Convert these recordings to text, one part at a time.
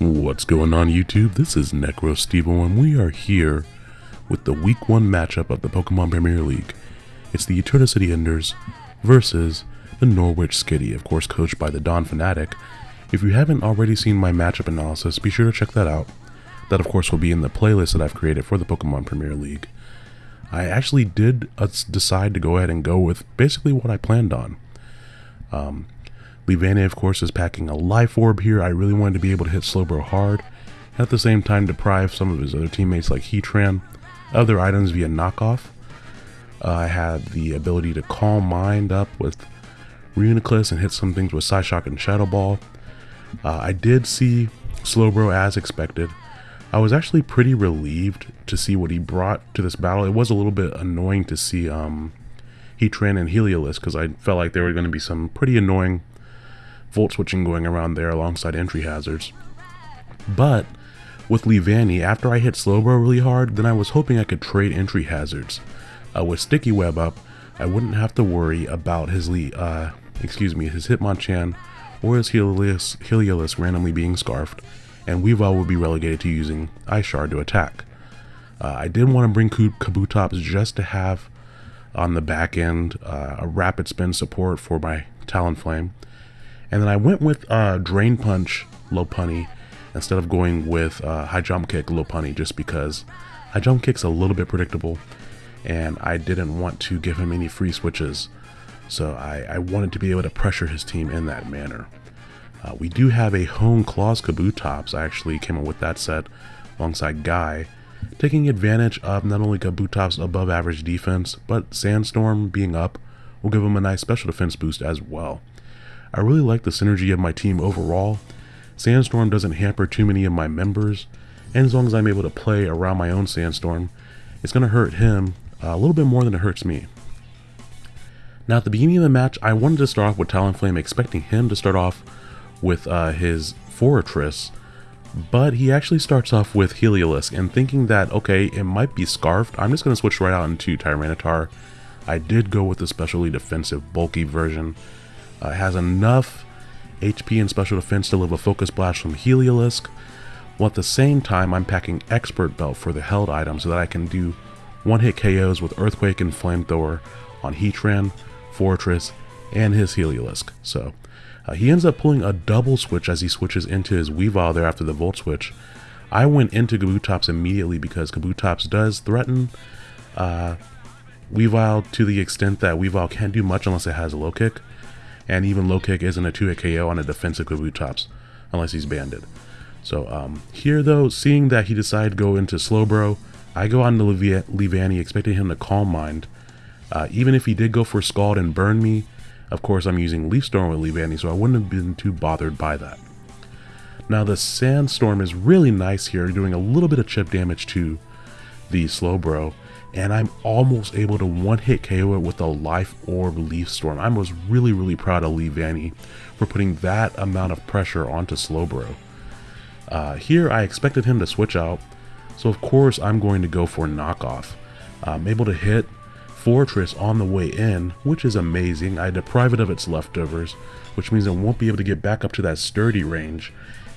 What's going on YouTube? This is NecroStevo and we are here with the week 1 matchup of the Pokemon Premier League. It's the Eternicity Enders versus the Norwich Skitty, of course coached by the Don Fanatic. If you haven't already seen my matchup analysis, be sure to check that out. That of course will be in the playlist that I've created for the Pokemon Premier League. I actually did uh, decide to go ahead and go with basically what I planned on. Um, Leavanny, of course, is packing a Life Orb here. I really wanted to be able to hit Slowbro hard, and at the same time deprive some of his other teammates like Heatran of their items via knockoff. Uh, I had the ability to Calm Mind up with Reuniclus and hit some things with Psyshock and Shadow Ball. Uh, I did see Slowbro as expected. I was actually pretty relieved to see what he brought to this battle. It was a little bit annoying to see um, Heatran and Heliolisk because I felt like there were going to be some pretty annoying volt switching going around there alongside entry hazards. But with Leavanny, after I hit Slowbro really hard, then I was hoping I could trade entry hazards. Uh, with Sticky Web up, I wouldn't have to worry about his Le uh, excuse me, his Hitmonchan or his Heliolisk, Heliolisk randomly being scarfed, and Weavile would be relegated to using Ice Shard to attack. Uh, I did want to bring Kabutops just to have on the back end uh, a rapid spin support for my Talonflame, and then I went with uh, Drain Punch Lopunny instead of going with uh, High Jump Kick Lopunny just because High Jump Kick's a little bit predictable and I didn't want to give him any free switches. So I, I wanted to be able to pressure his team in that manner. Uh, we do have a Hone Claws Kabutops. I actually came up with that set alongside Guy, taking advantage of not only Kabutops' above average defense, but Sandstorm being up will give him a nice special defense boost as well. I really like the synergy of my team overall. Sandstorm doesn't hamper too many of my members, and as long as I'm able to play around my own Sandstorm, it's going to hurt him a little bit more than it hurts me. Now at the beginning of the match, I wanted to start off with Talonflame, expecting him to start off with uh, his Forretress, but he actually starts off with Heliolisk, and thinking that, okay, it might be Scarfed, I'm just going to switch right out into Tyranitar. I did go with the specially defensive, bulky version, uh, has enough HP and special defense to live a Focus Blast from Heliolisk, while at the same time I'm packing Expert Belt for the held item so that I can do one-hit KOs with Earthquake and Flamethrower on Heatran, Forretress, and his Heliolisk. So uh, he ends up pulling a double switch as he switches into his Weavile there after the Volt Switch. I went into Kabutops immediately because Kabutops does threaten uh, Weavile to the extent that Weavile can't do much unless it has a low kick and even low kick isn't a 2-hit KO on a defensive Kabutops, unless he's banded. So um, here though, seeing that he decided to go into Slowbro, I go on to Leavanny expecting him to Calm Mind. Uh, even if he did go for Scald and burn me, of course I'm using Leaf Storm with Leavanny, so I wouldn't have been too bothered by that. Now the Sandstorm is really nice here, doing a little bit of chip damage to the Slowbro, and I'm almost able to one-hit KO it with a Life Orb Leaf Storm. I was really, really proud of Leavanny for putting that amount of pressure onto Slowbro. Uh, here, I expected him to switch out, so of course I'm going to go for Knockoff. I'm able to hit Forretress on the way in, which is amazing. I deprive it of its leftovers, which means it won't be able to get back up to that sturdy range.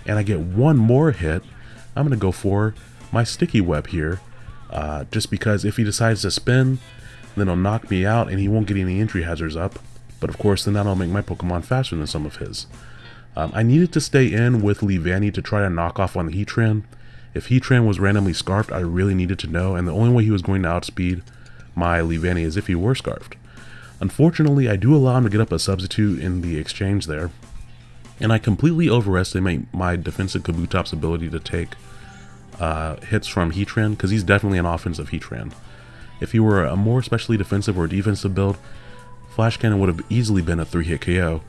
And I get one more hit. I'm going to go for my Sticky Web here, uh, just because if he decides to spin, then he'll knock me out and he won't get any entry hazards up. But of course, then that'll make my Pokemon faster than some of his. Um, I needed to stay in with Leavanny to try to knock off on the Heatran. If Heatran was randomly Scarfed, I really needed to know, and the only way he was going to outspeed my Leavanny is if he were Scarfed. Unfortunately, I do allow him to get up a substitute in the exchange there, and I completely overestimate my defensive Kabutops' ability to take uh, hits from Heatran, because he's definitely an offensive Heatran. If he were a more specially defensive or defensive build, Flash Cannon would have easily been a 3-hit KO,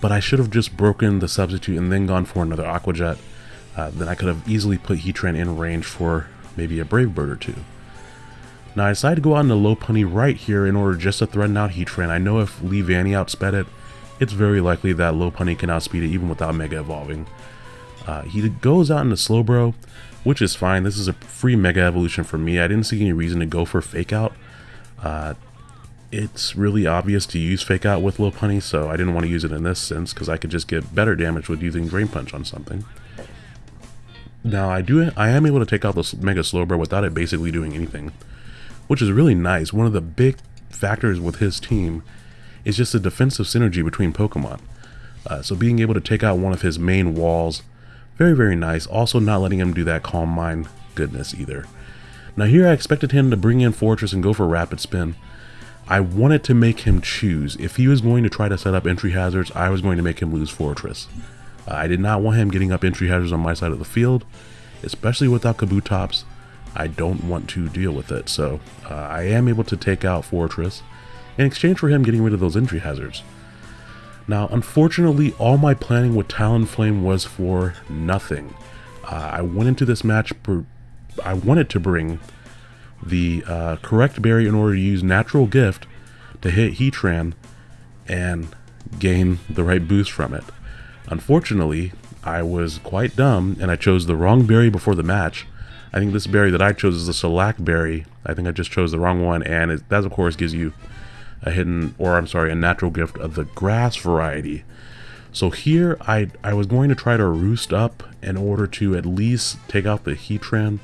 but I should have just broken the substitute and then gone for another Aqua Jet. Uh, then I could have easily put Heatran in range for maybe a Brave Bird or two. Now I decided to go out into Lopunny right here in order just to threaten out Heatran. I know if Leavanny outsped it, it's very likely that Lopunny can outspeed it even without Mega Evolving. Uh, he goes out into Slowbro, which is fine. This is a free Mega Evolution for me. I didn't see any reason to go for Fake Out. Uh, it's really obvious to use Fake Out with Lopunny, so I didn't want to use it in this sense because I could just get better damage with using Drain Punch on something. Now I do I am able to take out the Mega Slowbro without it basically doing anything, which is really nice. One of the big factors with his team is just the defensive synergy between Pokemon. Uh, so being able to take out one of his main walls, very very nice. Also not letting him do that Calm Mind goodness either. Now here I expected him to bring in Forretress and go for Rapid Spin. I wanted to make him choose. If he was going to try to set up entry hazards, I was going to make him lose Forretress. Uh, I did not want him getting up entry hazards on my side of the field, especially without Kabutops. I don't want to deal with it, so uh, I am able to take out Forretress in exchange for him getting rid of those entry hazards. Now, unfortunately, all my planning with Talonflame was for nothing. Uh, I went into this match I wanted to bring the uh, correct berry in order to use Natural Gift to hit Heatran and gain the right boost from it. Unfortunately, I was quite dumb and I chose the wrong berry before the match. I think this berry that I chose is the Shellac berry. I think I just chose the wrong one and it, that of course gives you a hidden, or I'm sorry, a natural gift of the grass variety. So here I, I was going to try to roost up in order to at least take out the Heatran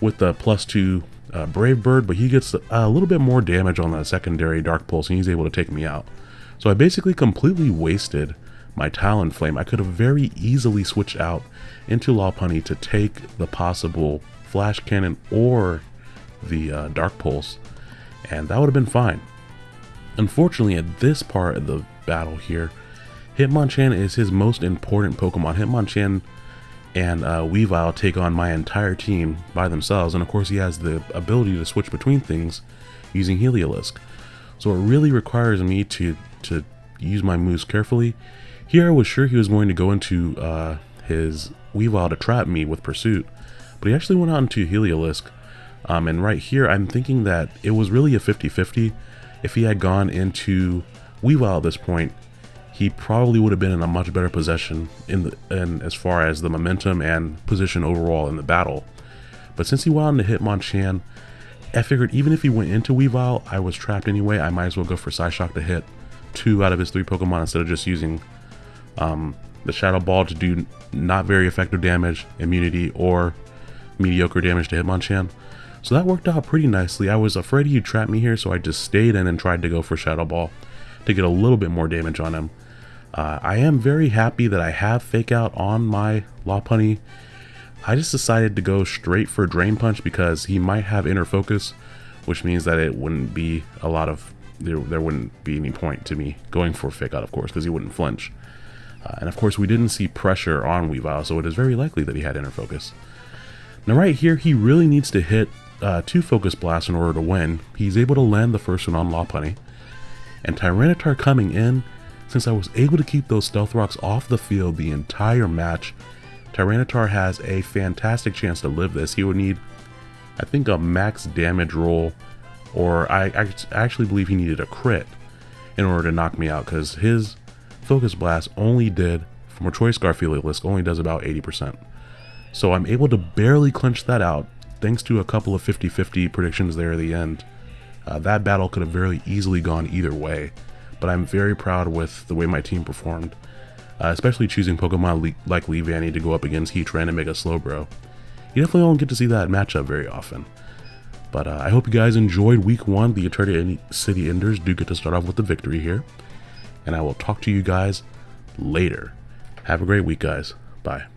with the plus two uh, Brave Bird, but he gets a little bit more damage on the secondary Dark Pulse, and he's able to take me out. So I basically completely wasted my Talonflame. I could have very easily switched out into Lopunny to take the possible Flash Cannon or the uh, Dark Pulse, and that would have been fine. Unfortunately, at this part of the battle here, Hitmonchan is his most important Pokemon. Hitmonchan and uh, Weavile take on my entire team by themselves, and of course he has the ability to switch between things using Heliolisk. So it really requires me to, to use my moves carefully. Here I was sure he was going to go into uh, his Weavile to trap me with Pursuit, but he actually went out into Heliolisk. Um, and right here I'm thinking that it was really a 50-50. If he had gone into Weavile at this point, he probably would have been in a much better position in the in as far as the momentum and position overall in the battle. But since he went on to Hitmonchan, I figured even if he went into Weavile, I was trapped anyway. I might as well go for Psyshock to hit two out of his three Pokemon instead of just using um, the Shadow Ball to do not very effective damage, immunity, or mediocre damage to Hitmonchan. So that worked out pretty nicely. I was afraid he'd trap me here, so I just stayed in and tried to go for Shadow Ball to get a little bit more damage on him. Uh, I am very happy that I have Fake Out on my Lopunny. I just decided to go straight for Drain Punch because he might have Inner Focus, which means that it wouldn't be a lot of, there, there wouldn't be any point to me going for Fake Out, of course, because he wouldn't flinch. Uh, and of course, we didn't see pressure on Weavile, so it is very likely that he had Inner Focus. Now right here, he really needs to hit uh, two Focus Blasts in order to win. He's able to land the first one on Lopunny. And Tyranitar coming in since I was able to keep those Stealth Rocks off the field the entire match, Tyranitar has a fantastic chance to live this. He would need, I think, a max damage roll, or I, I actually believe he needed a crit in order to knock me out, because his Focus Blast only did, from a Choice Scarf list, only does about 80%. So I'm able to barely clinch that out, thanks to a couple of 50-50 predictions there at the end. Uh, that battle could have very easily gone either way but I'm very proud with the way my team performed, uh, especially choosing Pokemon like Leavanny to go up against Heatran and Mega Slowbro. You definitely don't get to see that matchup very often. But uh, I hope you guys enjoyed week one. The Eternity City Enders do get to start off with the victory here. And I will talk to you guys later. Have a great week, guys. Bye.